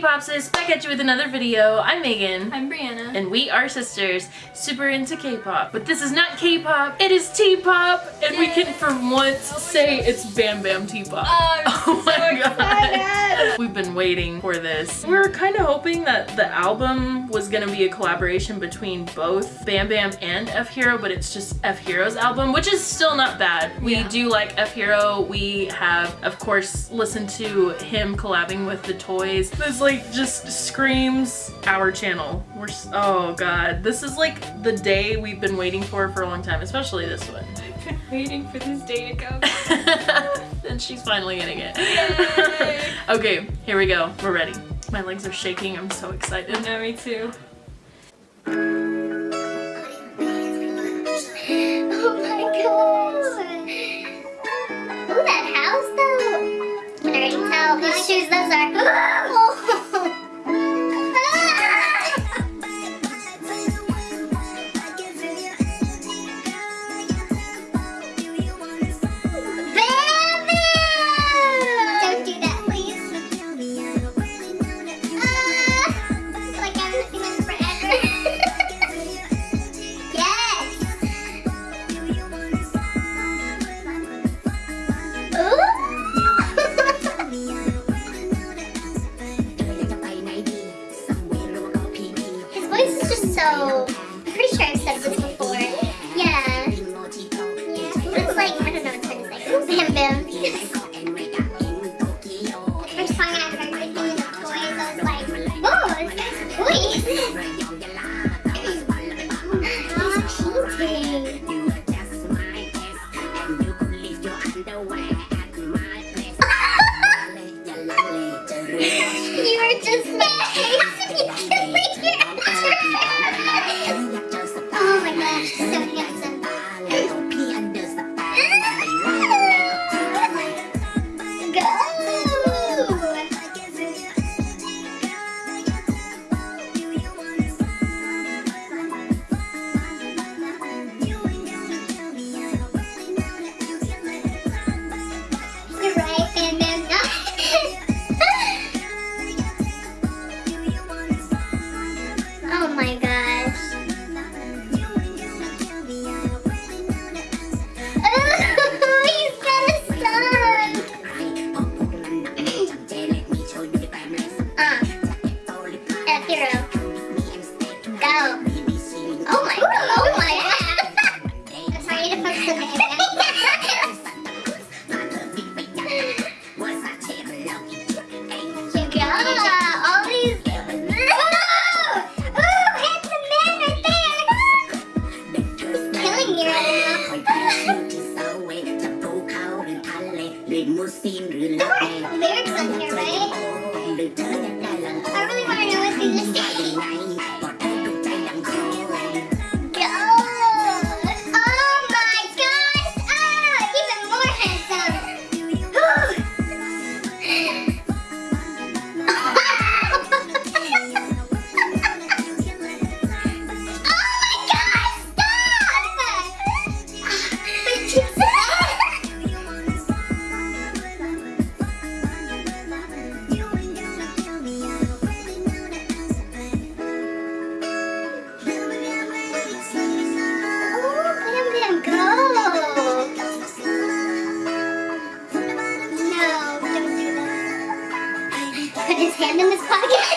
K-Popsis, back at you with another video. I'm Megan. I'm Brianna. And we are sisters, super into K-pop. But this is not K-pop, it is T-pop. And we can for once say it's Bam Bam T-pop. Oh, Oh so my god. We've been waiting for this. We were kind of hoping that the album was gonna be a collaboration between both Bam Bam and F Hero, but it's just F Hero's album, which is still not bad. We Yeah. do like F Hero. We have, of course, listened to him collabing with the toys. This like just screams our channel. We're s- oh god, this is like the day we've been waiting for for a long time, especially this one. I've been waiting for this day to come. and she's finally getting it. Okay, here we go. We're ready. My legs are shaking. I'm so excited. no, me too. Oh my Yeah.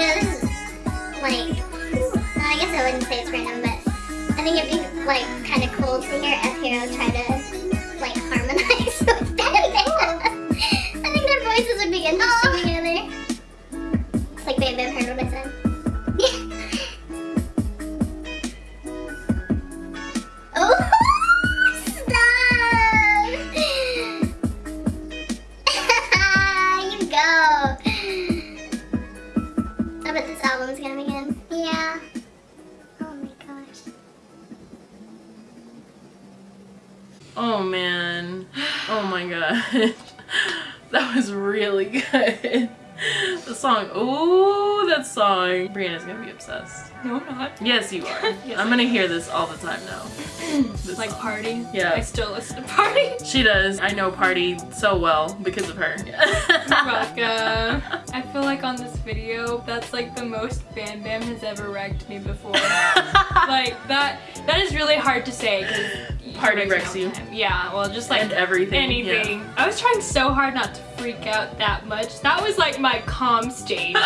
You know, this is like, well, I guess I wouldn't say it's random, but I think it'd be like kind of cool to hear F Hero try to like harmonize with Bam. I think their voices would be interesting oh. together. It's like Bam Bam heard what I said. Oh that was really good. The song. Ooh, that song. Brianna's gonna be obsessed. No, I'm not. Yes, you are. Yes, I'm gonna hear this all the time now. Like song. party. Yeah. I still listen to party. She does. I know Party so well because of her. Rebecca. Like on this video, that's like the most Bam Bam has ever wrecked me before. like that. That is really hard to say. 'cause he Party wrecks you. time. Yeah. Well, just like and everything. anything. I was trying so hard not to freak out that much. That was like my calm stage.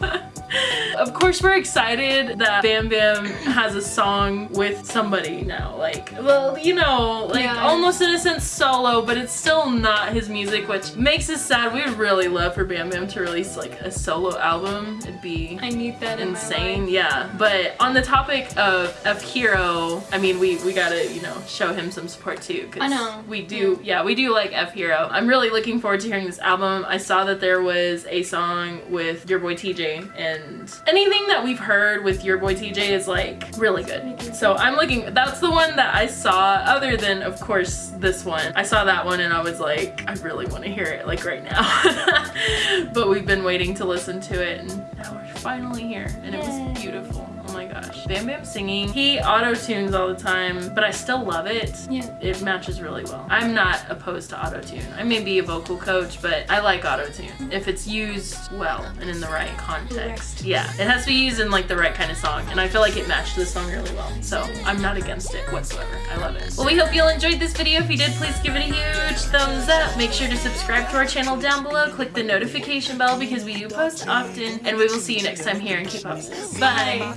Yeah. of course, we're excited that Bam Bam has a song with somebody now. Like, well, you know, like Yeah. almost in a sense solo, but it's still not his music, which makes us sad. We would really love for Bam Bam to release like a solo album. It'd be I need that in insane life. yeah but on the topic of f hero i mean we we gotta you know show him some support too 'cause I know. we do yeah we do like f hero i'm really looking forward to hearing this album i saw that there was a song with your boy tj and anything that we've heard with your boy tj is like really good. So i'm looking that's the one that i saw other than of course this one. I saw that one and i was like i really want to hear it like right now. But we've been waiting to listen to it and now we're finally here and it was beautiful oh my gosh. Bam bam singing. He auto tunes all the time but i still love it. Yeah. it matches really well. I'm not opposed to auto tune i may be a vocal coach but i like auto tune if it's used well and in the right context. Yeah. It has to be used in like the right kind of song and i feel like it matched this song really well. So i'm not against it whatsoever. I love it. Well we hope you all enjoyed this video. If you did please give it a huge thumbs up. Make sure to subscribe to our channel down below. Click the notification bell because we do post often and we will see you next time here in k-pop sis bye